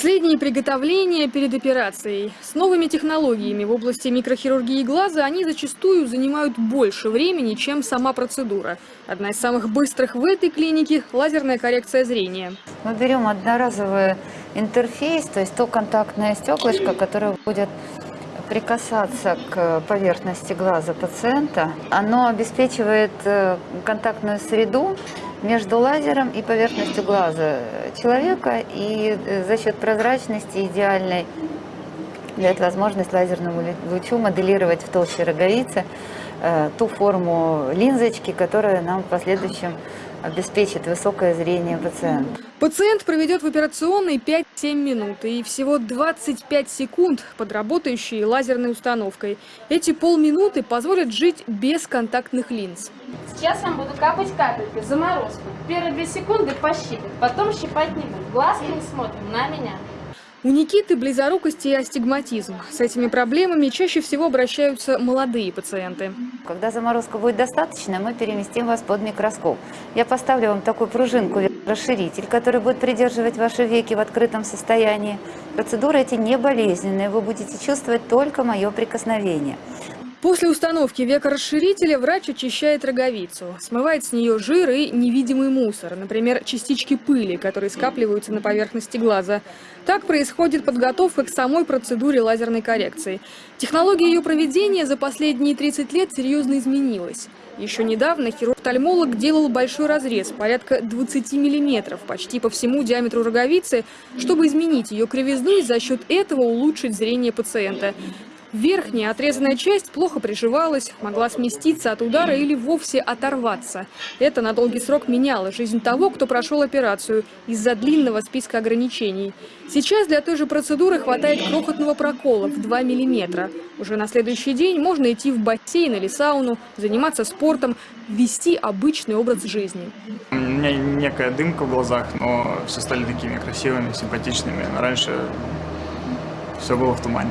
Последние приготовления перед операцией. С новыми технологиями в области микрохирургии глаза они зачастую занимают больше времени, чем сама процедура. Одна из самых быстрых в этой клинике – лазерная коррекция зрения. Мы берем одноразовый интерфейс, то есть то контактное стеклышко, которое будет прикасаться к поверхности глаза пациента. Оно обеспечивает э, контактную среду между лазером и поверхностью глаза человека, и э, за счет прозрачности идеальной дает возможность лазерному лучу моделировать в толще роговицы э, ту форму линзочки, которая нам в последующем обеспечит высокое зрение пациента. Пациент проведет в операционной 5-7 минут и всего 25 секунд под работающей лазерной установкой. Эти полминуты позволят жить без контактных линз. Сейчас я буду капать капельки, заморозку. Первые две секунды пощипать, потом щипать не буду. Глазки не смотрим на меня. У Никиты близорукость и астигматизм. С этими проблемами чаще всего обращаются молодые пациенты. Когда заморозка будет достаточно, мы переместим вас под микроскоп. Я поставлю вам такую пружинку, расширитель, который будет придерживать ваши веки в открытом состоянии. Процедуры эти не болезненные, вы будете чувствовать только мое прикосновение. После установки векорасширителя врач очищает роговицу, смывает с нее жир и невидимый мусор, например, частички пыли, которые скапливаются на поверхности глаза. Так происходит подготовка к самой процедуре лазерной коррекции. Технология ее проведения за последние 30 лет серьезно изменилась. Еще недавно хирург-тальмолог делал большой разрез, порядка 20 миллиметров, почти по всему диаметру роговицы, чтобы изменить ее кривизну и за счет этого улучшить зрение пациента. Верхняя отрезанная часть плохо приживалась, могла сместиться от удара или вовсе оторваться. Это на долгий срок меняло жизнь того, кто прошел операцию из-за длинного списка ограничений. Сейчас для той же процедуры хватает крохотного прокола в 2 миллиметра. Уже на следующий день можно идти в бассейн или сауну, заниматься спортом, вести обычный образ жизни. У меня некая дымка в глазах, но все стали такими красивыми, симпатичными. Раньше все было в тумане.